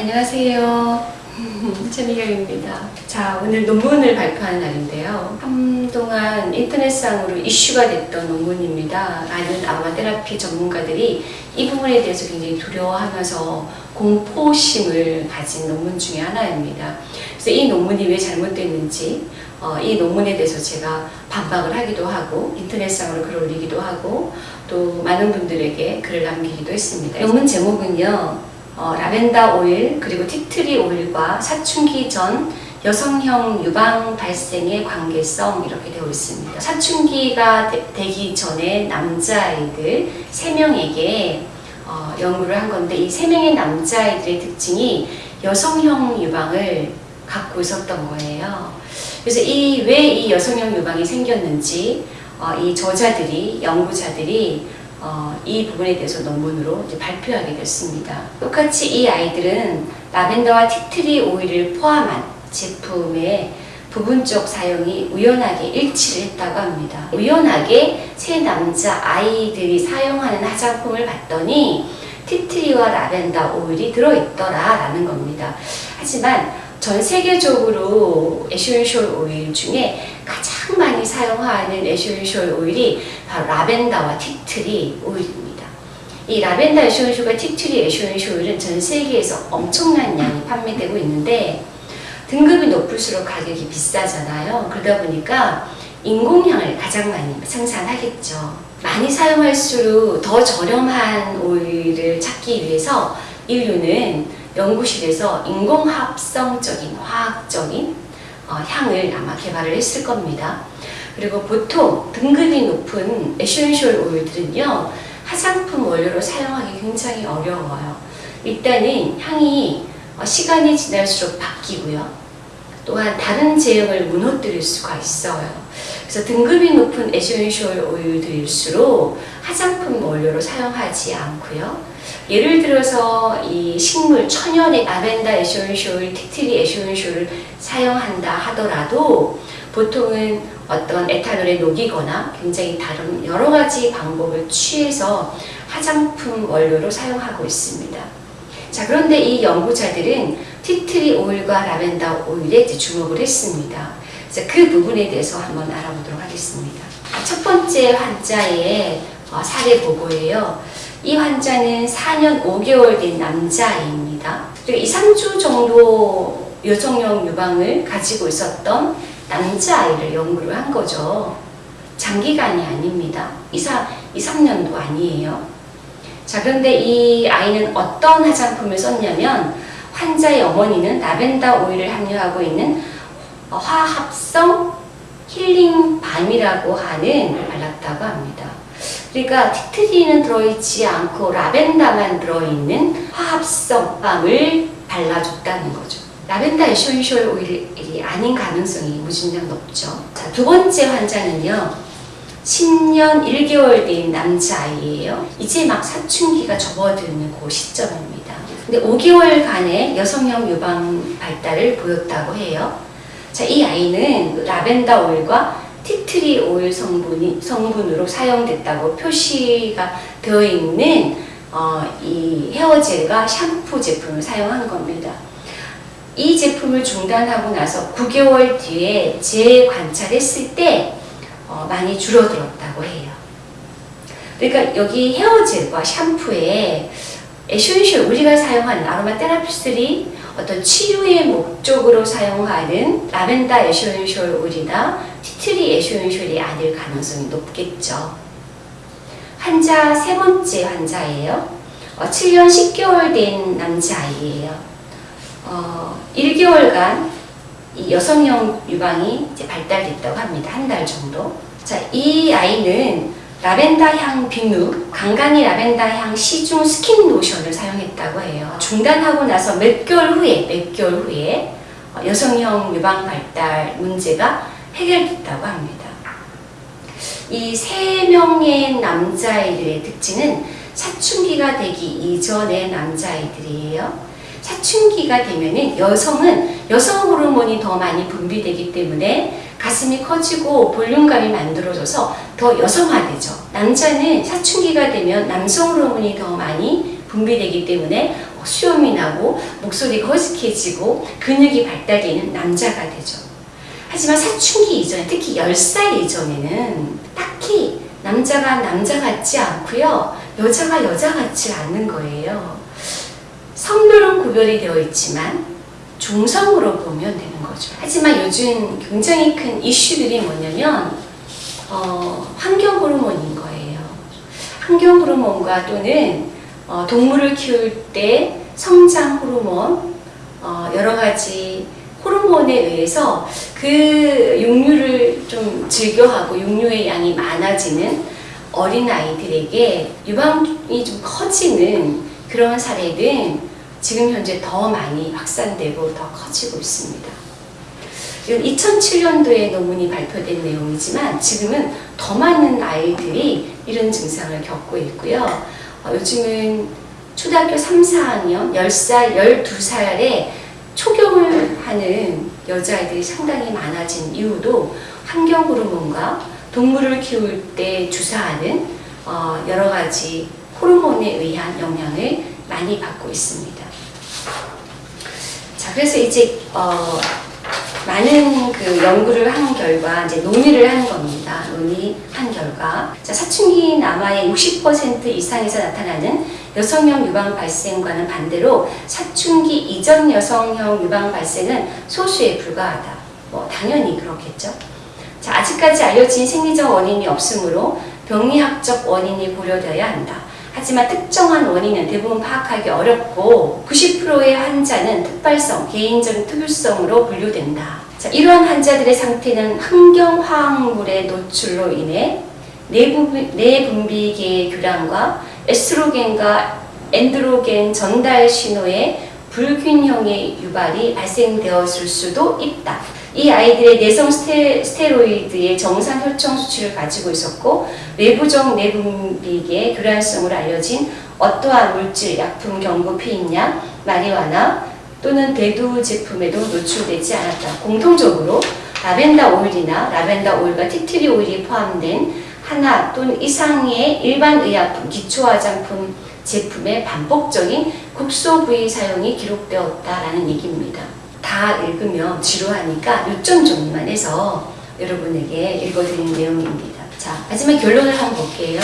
안녕하세요. 최미경입니다. 자, 오늘 논문을 발표하는 날인데요. 한동안 인터넷상으로 이슈가 됐던 논문입니다. 많은 아로마 테라피 전문가들이 이 부분에 대해서 굉장히 두려워하면서 공포심을 가진 논문 중에 하나입니다. 그래서 이 논문이 왜 잘못됐는지 어, 이 논문에 대해서 제가 반박을 하기도 하고 인터넷상으로 글을 올리기도 하고 또 많은 분들에게 글을 남기기도 했습니다. 논문 제목은요. 어, 라벤더 오일 그리고 티트리 오일과 사춘기 전 여성형 유방 발생의 관계성 이렇게 되어 있습니다. 사춘기가 되, 기 전에 남자아이들 3명에게 어, 연구를 한 건데 이 3명의 남자아이들의 특징이 여성형 유방을 갖고 있었던 거예요. 그래서 이 왜 이 여성형 유방이 생겼는지 어, 이 저자들이 연구자들이 어, 이 부분에 대해서 논문으로 발표하게 됐습니다. 똑같이 이 아이들은 라벤더와 티트리 오일을 포함한 제품의 부분적 사용이 우연하게 일치를 했다고 합니다. 우연하게 세 남자 아이들이 사용하는 화장품을 봤더니 티트리와 라벤더 오일이 들어있더라 라는 겁니다. 하지만 전 세계적으로 에센셜 오일 중에 가장 많이 사용하는 에센셜 오일이 바로 라벤더와 티트리 오일입니다. 이 라벤더 에센셜과 티트리 에센셜 오일은 전 세계에서 엄청난 양이 판매되고 있는데 등급이 높을수록 가격이 비싸잖아요. 그러다 보니까 인공향을 가장 많이 생산하겠죠. 많이 사용할수록 더 저렴한 오일을 찾기 위해서 인류는 연구실에서 인공합성적인 화학적인 어, 향을 아마 개발을 했을 겁니다. 그리고 보통 등급이 높은 에센셜 오일들은요 화장품 원료로 사용하기 굉장히 어려워요. 일단은 향이 어, 시간이 지날수록 바뀌고요. 또한 다른 제형을 무너뜨릴 수가 있어요. 그래서 등급이 높은 에센셜 오일들일수록 화장품 원료로 사용하지 않고요. 예를 들어서 이 식물 천연의 라벤더 에센셜, 티트리 에센셜을 사용한다 하더라도 보통은 어떤 에탄올에 녹이거나 굉장히 다른 여러 가지 방법을 취해서 화장품 원료로 사용하고 있습니다. 자, 그런데 이 연구자들은 티트리 오일과 라벤더 오일에 주목을 했습니다. 그래서 그 부분에 대해서 한번 알아보도록 하겠습니다. 첫 번째 환자의 어, 사례 보고예요. 이 환자는 4년 5개월 된 남자아이입니다. 그리고 2, 3주 정도 여성용 유방을 가지고 있었던 남자아이를 연구를 한 거죠. 장기간이 아닙니다. 2, 4, 2 3년도 아니에요. 자, 그런데 이 아이는 어떤 화장품을 썼냐면 환자의 어머니는 라벤더 오일을 함유하고 있는 화합성 힐링 밤이라고 하는 발랐다고 합니다. 그러니까 티트리는 들어있지 않고 라벤더만 들어있는 화합성 밤을 발라줬다는 거죠. 라벤더 에센셜 오일이 아닌 가능성이 무진장 높죠. 자, 두 번째 환자는요. 10년 1개월 된 남자아이예요. 이제 막 사춘기가 접어드는 그 시점입니다. 근데 5개월간의 여성형 유방 발달을 보였다고 해요. 자, 이 아이는 라벤더 오일과 티트리 오일 성분이 성분으로 사용됐다고 표시가 되어 있는 어, 이 헤어젤과 샴푸 제품을 사용한 겁니다. 이 제품을 중단하고 나서 9개월 뒤에 재관찰했을 때 어, 많이 줄어들었다고 해요. 그러니까 여기 헤어젤과 샴푸에 에센셜 우리가 사용하는 아로마 테라피스들이 어떤 치유의 목적으로 사용하는 라벤더 에센셜 오일이나 티트리 에센셜이 아닐 가능성이 높겠죠. 환자 세 번째 환자예요. 어, 7년 10개월 된 남자아이예요. 어, 1개월간 이 여성형 유방이 이제 발달됐다고 합니다. 한 달 정도. 자, 이 아이는 라벤더 향 비누, 강간이 라벤더 향 시중 스킨 로션을 사용했다고 해요. 중단하고 나서 몇 개월 후에, 몇 개월 후에 여성형 유방 발달 문제가 해결됐다고 합니다. 이 세 명의 남자아이들의 특징은 사춘기가 되기 이전의 남자아이들이에요. 사춘기가 되면은 여성은 여성 호르몬이 더 많이 분비되기 때문에 가슴이 커지고 볼륨감이 만들어져서 더 여성화되죠. 남자는 사춘기가 되면 남성 호르몬이 더 많이 분비되기 때문에 수염이 나고 목소리가 허스키해지고 근육이 발달되는 남자가 되죠. 하지만 사춘기 이전에 특히 10살 이전에는 딱히 남자가 남자 같지 않고요. 여자가 여자 같지 않는 거예요. 성별은 구별이 되어 있지만 중성으로 보면 되는 거죠. 하지만 요즘 굉장히 큰 이슈들이 뭐냐면 어, 환경 호르몬인 거예요. 환경 호르몬과 또는 어, 동물을 키울 때 성장 호르몬 어, 여러 가지 호르몬에 의해서 그 육류를 좀 즐겨하고 육류의 양이 많아지는 어린 아이들에게 유방이 좀 커지는 그런 사례는 지금 현재 더 많이 확산되고 더 커지고 있습니다. 이건 2007년도에 논문이 발표된 내용이지만 지금은 더 많은 아이들이 이런 증상을 겪고 있고요. 어, 요즘은 초등학교 3, 4학년, 10살, 12살에 초경을 하는 여자아이들이 상당히 많아진 이유도 환경 호르몬과 동물을 키울 때 주사하는 어, 여러 가지 호르몬에 의한 영향을 많이 받고 있습니다. 자, 그래서 이제 어, 많은 그 연구를 한 결과 이제 논의를 한 겁니다. 논의한 결과 자, 사춘기 남아의 60% 이상에서 나타나는 여성형 유방 발생과는 반대로 사춘기 이전 여성형 유방 발생은 소수에 불과하다. 뭐 당연히 그렇겠죠. 자, 아직까지 알려진 생리적 원인이 없으므로 병리학적 원인이 고려되어야 한다. 하지만 특정한 원인은 대부분 파악하기 어렵고 90%의 환자는 특발성, 개인적인 특유성으로 분류된다. 자, 이러한 환자들의 상태는 환경화학물의 노출로 인해 내분비, 내분비계의 교란과 에스트로겐과 엔드로겐 전달 신호의 불균형의 유발이 발생되었을 수도 있다. 이 아이들의 내성 스테, 스테로이드의 정상 혈청 수치를 가지고 있었고 외부적 내분비계 교란성으로 알려진 어떠한 물질, 약품, 경구, 피임약, 마리화나 또는 대두 제품에도 노출되지 않았다. 공통적으로 라벤더 오일이나 라벤더 오일과 티트리 오일이 포함된 하나 또는 이상의 일반 의약품, 기초 화장품 제품의 반복적인 국소 부위 사용이 기록되었다라는 얘기입니다. 다 읽으면 지루하니까 요점 정리만 해서 여러분에게 읽어드리는 내용입니다. 자, 마지막 결론을 한번 볼게요.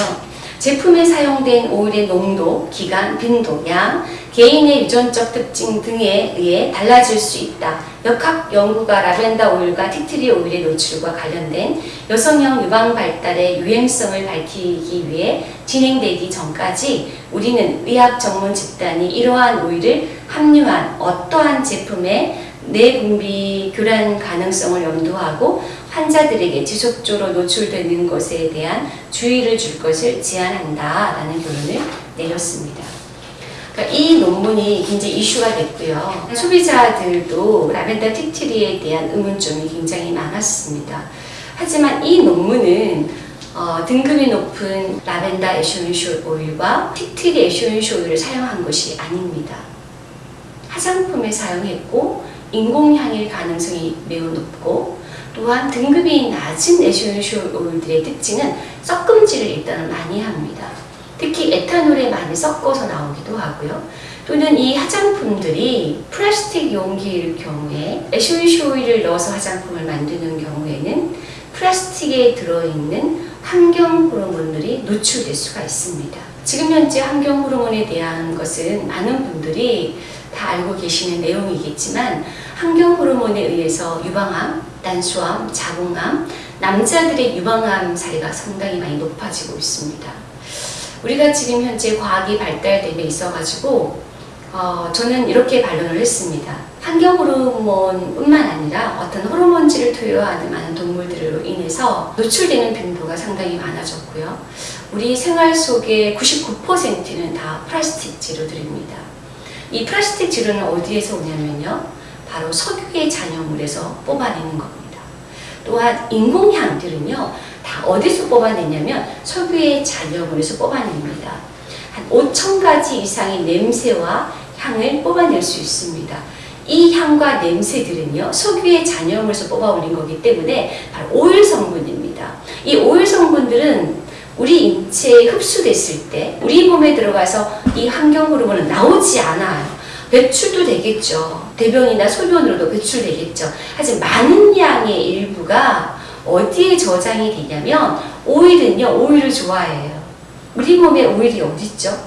제품에 사용된 오일의 농도, 기간, 빈도, 양, 개인의 유전적 특징 등에 의해 달라질 수 있다. 역학 연구가 라벤더 오일과 티트리 오일의 노출과 관련된 여성형 유방 발달의 유행성을 밝히기 위해 진행되기 전까지 우리는 의학 전문 집단이 이러한 오일을 함유한 어떠한 제품에 내분비 교란 가능성을 염두하고 환자들에게 지속적으로 노출되는 것에 대한 주의를 줄 것을 제안한다라는 결론을 내렸습니다. 그러니까 이 논문이 굉장히 이슈가 됐고요. 소비자들도 라벤더 티트리에 대한 의문점이 굉장히 많았습니다. 하지만 이 논문은 어, 등급이 높은 라벤더 에쇼인쇼 오일과 티트리 에쇼인쇼 오일을 사용한 것이 아닙니다. 화장품에 사용했고 인공향일 가능성이 매우 높고 또한 등급이 낮은 에쇼인쇼 오일들의 특징은 섞음질을 일단은 많이 합니다. 특히 에탄올에 많이 섞어서 나오기도 하고요. 또는 이 화장품들이 플라스틱 용기일 경우에 에쇼인쇼 오일을 넣어서 화장품을 만드는 경우에는 플라스틱에 들어있는 환경 호르몬들이 노출될 수가 있습니다. 지금 현재 환경 호르몬에 대한 것은 많은 분들이 다 알고 계시는 내용이겠지만 환경 호르몬에 의해서 유방암, 난소암, 자궁암, 남자들의 유방암 사례가 상당히 많이 높아지고 있습니다. 우리가 지금 현재 과학이 발달됨에 있어가지고 어, 저는 이렇게 반론을 했습니다. 환경 호르몬뿐만 아니라 어떤 호르몬질을 투여하는 많은 동물들로 인해서 노출되는 빈도가 상당히 많아졌고요. 우리 생활 속의 99%는 다 플라스틱 재료들입니다. 이 플라스틱 재료는 어디에서 오냐면요. 바로 석유의 잔여물에서 뽑아내는 겁니다. 또한 인공향들은요. 다 어디서 뽑아내냐면 석유의 잔여물에서 뽑아냅니다. 한 5천 가지 이상의 냄새와 향을 뽑아낼 수 있습니다. 이 향과 냄새들은요, 석유의 잔여물에서 뽑아 올린 거기 때문에 바로 오일 성분입니다. 이 오일 성분들은 우리 인체에 흡수됐을 때 우리 몸에 들어가서 이 환경 호르몬은 나오지 않아요. 배출도 되겠죠. 대변이나 소변으로도 배출되겠죠. 하지만 많은 양의 일부가 어디에 저장이 되냐면 오일은요. 오일을 좋아해요. 우리 몸에 오일이 어딨죠?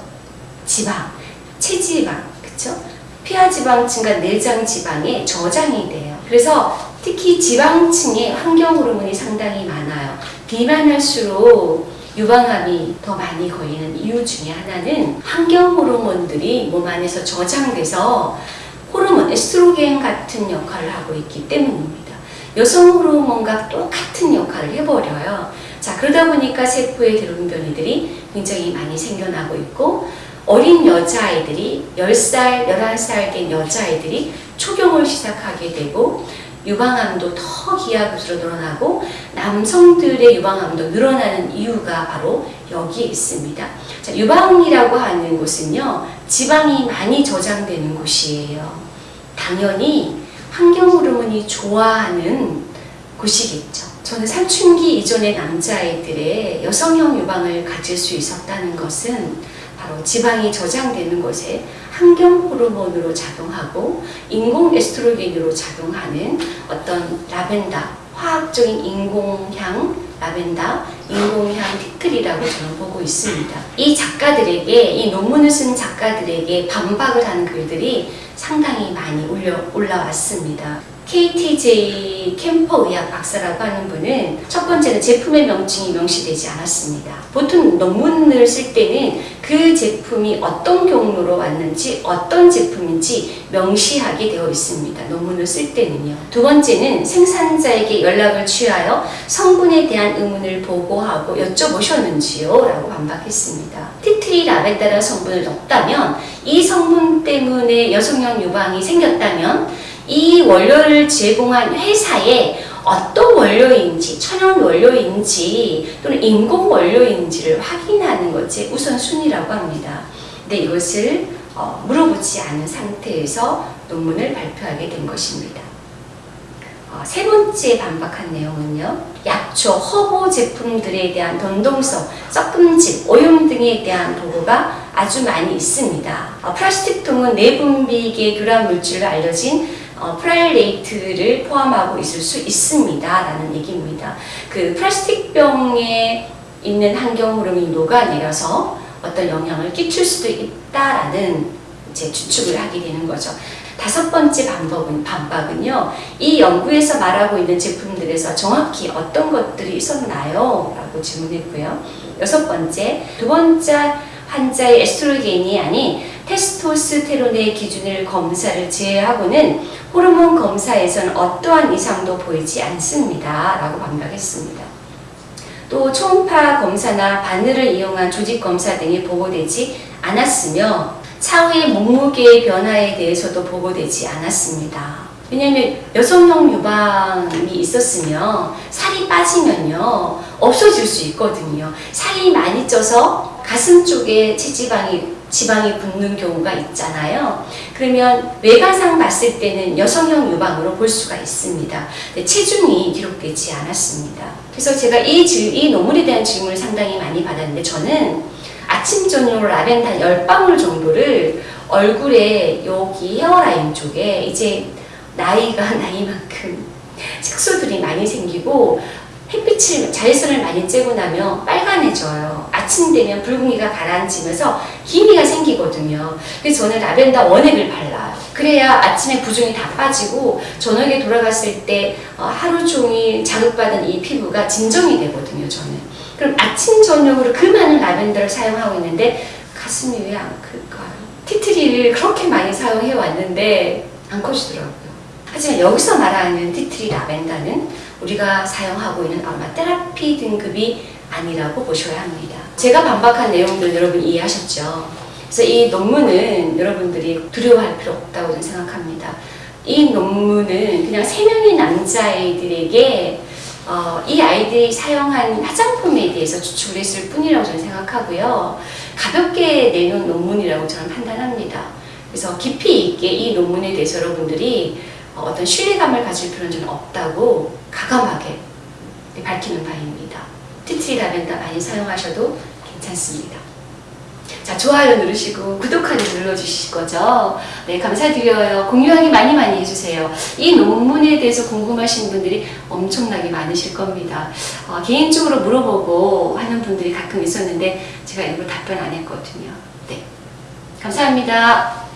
지방, 체지방, 그쵸? 피하지방층과 내장지방에 저장이 돼요. 그래서 특히 지방층에 환경 호르몬이 상당히 많아요. 비만할수록 유방암이 더 많이 걸리는 이유 중에 하나는 환경 호르몬들이 몸 안에서 저장돼서 호르몬, 에스트로겐 같은 역할을 하고 있기 때문입니다. 여성 호르몬과 똑같은 역할을 해버려요. 자, 그러다 보니까 세포의 대롱변이들이 굉장히 많이 생겨나고 있고, 어린 여자아이들이 10살, 11살 된 여자아이들이 초경을 시작하게 되고, 유방암도 더 기하급수로 늘어나고 남성들의 유방암도 늘어나는 이유가 바로 여기에 있습니다. 자, 유방이라고 하는 곳은요, 지방이 많이 저장되는 곳이에요. 당연히 환경 호르몬이 좋아하는 곳이겠죠. 저는 사춘기 이전의 남자아이들의 여성형 유방을 가질 수 있었다는 것은 바로 지방이 저장되는 곳에 환경 호르몬으로 작용하고 인공 에스트로겐으로 작용하는 어떤 라벤더, 화학적인 인공향 라벤더, 인공향 티클이라고 저는 보고 있습니다. 이 작가들에게, 이 논문을 쓴 작가들에게 반박을 하는 글들이 상당히 많이 올려, 올라왔습니다. KTJ 캠퍼 의학 박사라고 하는 분은 첫 번째는 제품의 명칭이 명시되지 않았습니다. 보통 논문을 쓸 때는 그 제품이 어떤 경로로 왔는지 어떤 제품인지 명시하게 되어 있습니다. 논문을 쓸 때는요. 두 번째는 생산자에게 연락을 취하여 성분에 대한 의문을 보고하고 여쭤보셨는지요? 라고 반박했습니다. 티트리 라벤다라는 성분을 넣었다면 이 성분 때문에 여성형 유방이 생겼다면 이 원료를 제공한 회사에 어떤 원료인지, 천연 원료인지 또는 인공 원료인지를 확인하는 것이 우선순위라고 합니다. 근데 이것을 어, 물어보지 않은 상태에서 논문을 발표하게 된 것입니다. 어, 세 번째 반박한 내용은요. 약초, 허브 제품들에 대한 변동성, 섞음질, 오염 등에 대한 보고가 아주 많이 있습니다. 어, 플라스틱 통은 내분비계 교란 물질로 알려진 어, 프탈레이트를 포함하고 있을 수 있습니다. 라는 얘기입니다. 그 플라스틱 병에 있는 환경 호르몬이 녹아내려서 어떤 영향을 끼칠 수도 있다라는 이제 추측을 하게 되는 거죠. 다섯 번째 반박은, 반박은요, 이 연구에서 말하고 있는 제품들에서 정확히 어떤 것들이 있었나요? 라고 질문했고요. 여섯 번째, 두 번째 환자의 에스트로겐이 아닌 테스토스테론의 기준을 검사를 제외하고는 호르몬 검사에서는 어떠한 이상도 보이지 않습니다. 라고 반박했습니다. 또 초음파 검사나 바늘을 이용한 조직 검사 등이 보고되지 않았으며 차후의 몸무게의 변화에 대해서도 보고되지 않았습니다. 왜냐하면 여성용 유방이 있었으면 살이 빠지면요 없어질 수 있거든요. 살이 많이 쪄서 가슴 쪽에 체지방이 지방이 붙는 경우가 있잖아요. 그러면 외관상 봤을 때는 여성형 유방으로 볼 수가 있습니다. 체중이 기록되지 않았습니다. 그래서 제가 이, 질, 이 논문에 대한 질문을 상당히 많이 받았는데 저는 아침 저녁으로 라벤더 10방울 정도를 얼굴에 여기 헤어라인 쪽에 이제 나이가 나이만큼 색소들이 많이 생기고 햇빛을 자외선을 많이 쬐고 나면 빨간해져요. 아침 되면 붉은기가 가라앉으면서 기미가 생기거든요. 그래서 저는 라벤더 원액을 발라요. 그래야 아침에 부종이 다 빠지고 저녁에 돌아갔을 때 어, 하루 종일 자극받은 이 피부가 진정이 되거든요. 저는. 그럼 아침 저녁으로 그 많은 라벤더를 사용하고 있는데 가슴이 왜 안 클까요? 티트리를 그렇게 많이 사용해 왔는데 안 커지더라고요. 하지만 여기서 말하는 티트리 라벤더는 우리가 사용하고 있는 아로마테라피 등급이 아니라고 보셔야 합니다. 제가 반박한 내용들 여러분 이해하셨죠? 그래서 이 논문은 여러분들이 두려워할 필요 없다고 저는 생각합니다. 이 논문은 그냥 세 명의 남자아이들에게 어, 이 아이들이 사용한 화장품에 대해서 추측을 했을 뿐이라고 저는 생각하고요. 가볍게 내놓은 논문이라고 저는 판단합니다. 그래서 깊이 있게 이 논문에 대해서 여러분들이 어떤 신뢰감을 가질 필요는 없다고 가감하게 밝히는 바입니다. 티트리 라벤더 많이 사용하셔도 괜찮습니다. 자, 좋아요 누르시고 구독하기 눌러주실 거죠? 네, 감사드려요. 공유하기 많이 많이 해주세요. 이 논문에 대해서 궁금하신 분들이 엄청나게 많으실 겁니다. 어, 개인적으로 물어보고 하는 분들이 가끔 있었는데 제가 일부러 답변 안 했거든요. 네. 감사합니다.